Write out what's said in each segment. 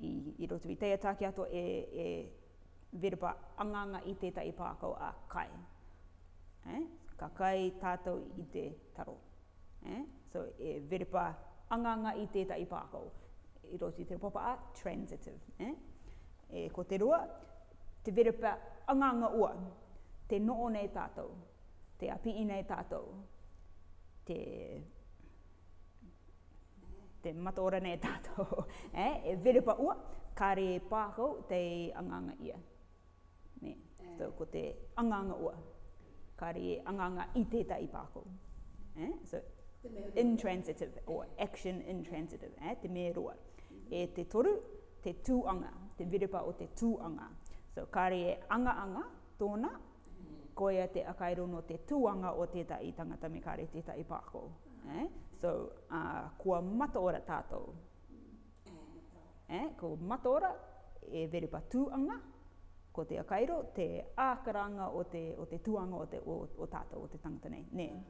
i roto i teia tākiato e verba angaanga i tētahi pākau a kai. Ka kai tātou i te taro. So e verba angaanga i tētahi pākau i roto i te rupapa a transitive. Ko te roa, te verba angaanga ua, te noo nei tātou. Te apii nei tatou. Te te mataora nei tatou. E, e verepa ua, kare pākau tei anganga ia. Ne, so ko te anganga ua, kare anganga i tētahi pākau. E, so, intransitive, or action intransitive, e, te me roa. E te toru, te tūanga, te verepa o te tūanga. So, kare e anga anga, tōna, ko ia te akairo no te tuanga o tetahi tangata me kare tetahi pako eh so uh, kua mataora tatou eh ko mataora e verepa tuanga ko te akairo te ākaranga o te o te tuanga o te o, o tatou o te tangata nei ne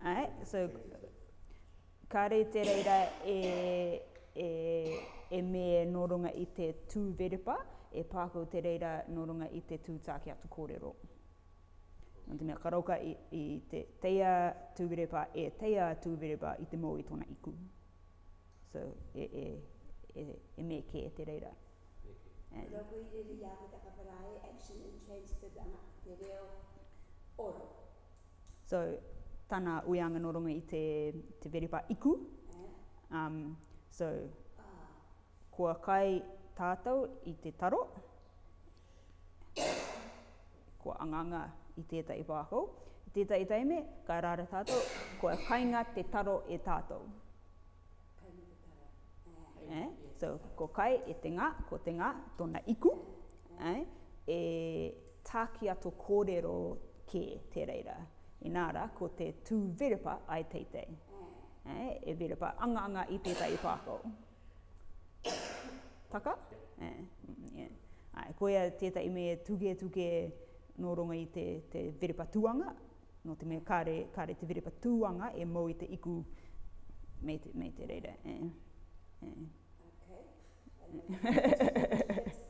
Ai, so, kāore i te reira e, e, e me nō runga i te tū verepa, e pā ko te reira nō runga i te tū tāke atu kōrero. Nō te mea ka rauka i, i te teia tū verepa, e teia tū verepa i te mō i tōna iku. So, e, e, e, e me kē te reira. Me kē. Ko tō kōiriiri i a koe te kapara e action in transitive ana ko te reo ora. So, tana uianga nō runga i te, te veripa iku. Eh. Um, so, Ah. kua kai tātou i te taro, kua anganga i tētahi wāhou, i tētahi taime, ka rara tātou, kua kainga te taro e tātou. Kainga te taro, eh. Eh, so, ko kai e te nga, ko te nga, tona iku, eh, e tākiato kōrero kē te reira. Inā ra, ko te tū verepa ai teitei, eh, e verepa angaanga i tētahi wāhou. Taka? Eh, yeah. Ai, koia tētahi me tuke tuke nō runga i te, te verepa tuanga, nō te mea kāre, kāre te verepa tuanga e mō i te iku me te, me te reira. Eh, eh. Okay.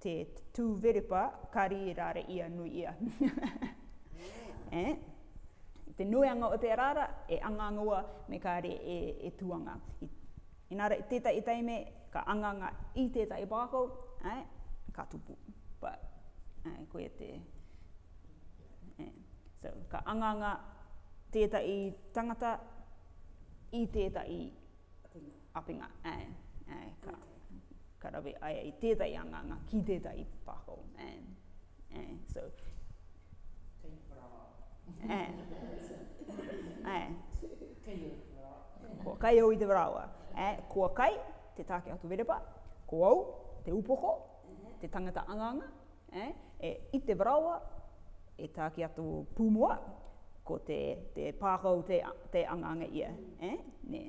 te tūverepa kari rāre ia nui ia. e, te nuianga o te arara e angangoa me kāre e, e tuanga. I, inara i tētahi taime ka anganga i tētahi pākau, e, ka tupu. Pa, e, koe te... E, so, ka anganga tētahi tangata i tētahi Apinga, Āe, āe, ka, ka rawe, āe, i tētahi anganga ki tētahi pāho, āe, āe, so. Kei whara. Āe, āe. Kei au te whara. Kua kai au i te wharawa. Āe, kua kai, te tāke atu werepa, ko au, te upoko, te tangata anganga, āe, e, i te wharawa, e tāke atu pūmua, ko te, te pāho te, te anganga ia, āe, nē.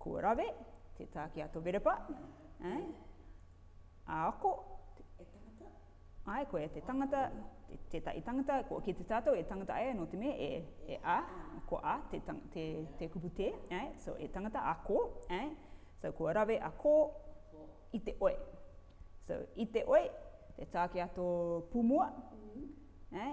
Kua rawe, te tā ki a Toverepa, eh? A ako, e tangata. Ai, koe, te tangata, te, tētahi tangata, ko, ki te tātou, e tangata ai, nō te me, e, e a, ko a, te, tang, te, te kupu te, eh? So, e tangata, a ko, eh? So, kua rawe, a ko, i te oe. So, i te oe, te tā ki a tō pūmua, mm. eh?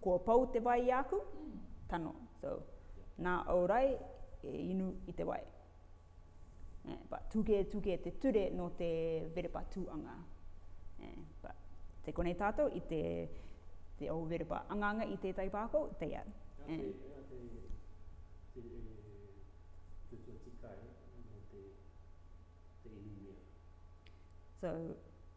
Kua pau te wai i aku tano, so nā au rae e inu i te wai. Eh, but tū kē, tū kē te ture nō te verepa tū anga. Eh, but te konei tātou i te, te au verepa anga anga i tētai pākau, tei au. Nā te, nā te, te, te, te tuati kai, nō te, te inu mea. So,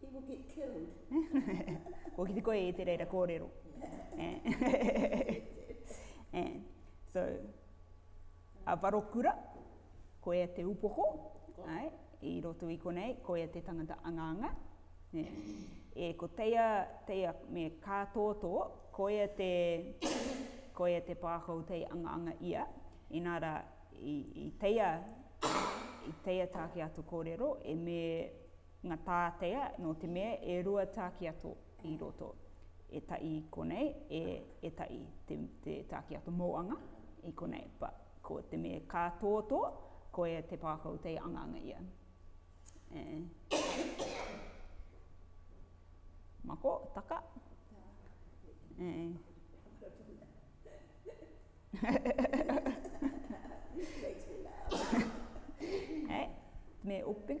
He will get killed. Ko ki te koe e te reira kōrero. so, a Varokura, ko ea te upoko, ai, i roto i konei, ko ea te tangata angaanga. Ne? E, ko teia, teia me kā tōtō, ko ea te, ko ea te pākau tei angaanga ia, inā rā, i, i teia, i teia tāke atu kōrero, e me, Nga tātea, no te mea e rua tākiato i roto, e taʻi konei, e, e taʻi, te, te tākiato mōanga, i konei, but, ko te me ka tōtō, koia te pākau tei angaanga ia. Mako, taka. Makes me laugh. Hey, me open.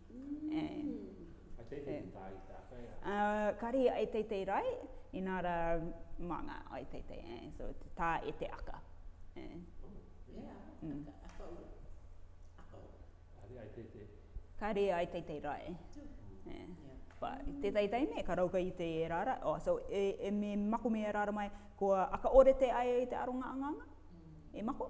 Ai teitei te tāhita kai a? Kari ai teitei rai, inā rā mā ngā ai teitei, so te tā e te aka. Yeah, aka ora, aka ora. Kari ai teitei. Kari ai teitei rai. But i tētahi taimi ka rauka i te rā rai, oh so e me mako me rā rai mai kua aka orete ai te aronga anganga? E mako?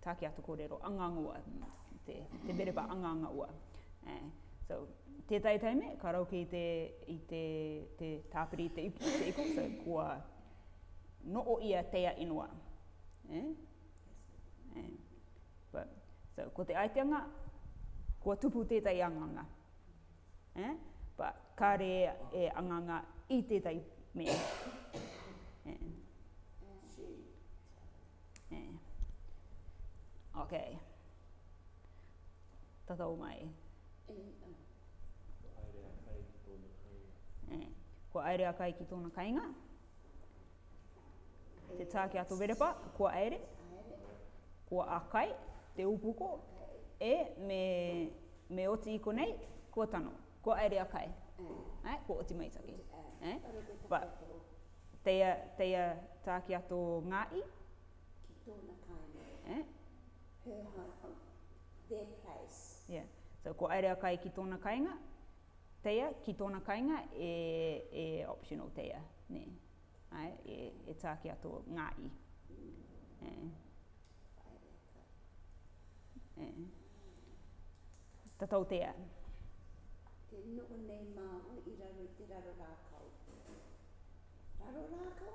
Tāke atu kōrero, angangaua, te bereba angangaua. So, tētahi taime, ka rauke i te, i te, te tāpiri, te ipu, te ipu, so, kua no o ia teia inua. Eh? Eh. But, so, ko te aiteanga, kua tupu tētahi anganga. Eh? But, kāre e anganga i tētahi mea. Okay. Tatau mai. Kua aere a kai ki tōna kainga. Te tā ki a Toverepa, kua aere. Kua a kai, te upuko. E, me, me oti i konei, kua tano. Ko Airea kai. Ae, ko Oti Maitake. Ae, but teia, teia tākia tō ngāi. Ki tōna kāinga. Ae. Her home, their place. Yeah. So ko Airea kai ki tōna kainga, teia ki tōna kainga e, e optional teia, nē. Āe, e tā ki a tō ngā i. Tatoutea. Te noho nei māu i raro i te raro rākau. Raro rākau?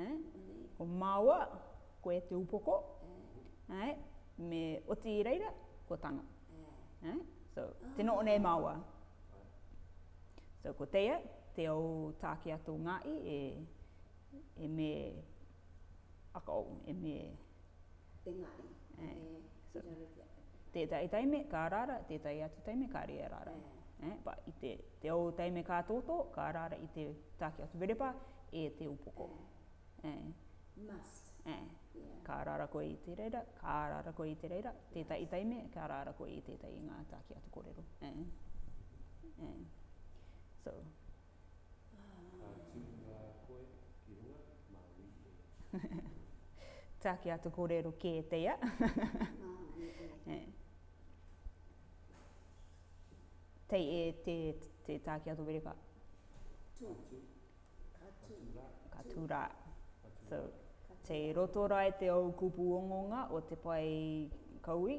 Eh? Ko māua, koe te upoko. Eh? Me oti i reira, kua tango. Eh? So, tino one e māua. So, ko teia, te au tāke ato ngā i e, e me, aka au, e me, engari, e, i raro ki a Pepeka. Tētahi taime ka rara, tētahi atu taime ka rere rara. But i te, te ou taime ka tōtō, ka rara i te tāke atu perepa, e te upoko. Must. Ka rara koe i te reira, ka rara koe i te reira, tētahi taime ka rara koe i tētahi i ngā tāke atu korero. So, Ka tipu rā koe ki runga, Māui e. Taki atu korero kē teia. Tei e te, te taki atu were ka. Ka tū. Ka tū rā. Ka tū rā. So, tei roto rā e te ou kupu ongonga o te pae kaui.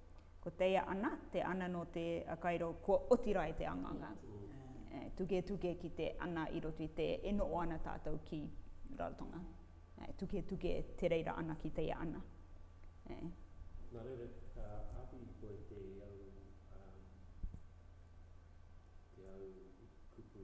Ko teia ana, te ana no te akairo kua oti rae te anganga. Tuketuke ki te ana i roto i te e noo ana tatou ki Rarotonga. Tuketuke te reira ana ki teia ana. Na reira ka api i koe te au, te au kupu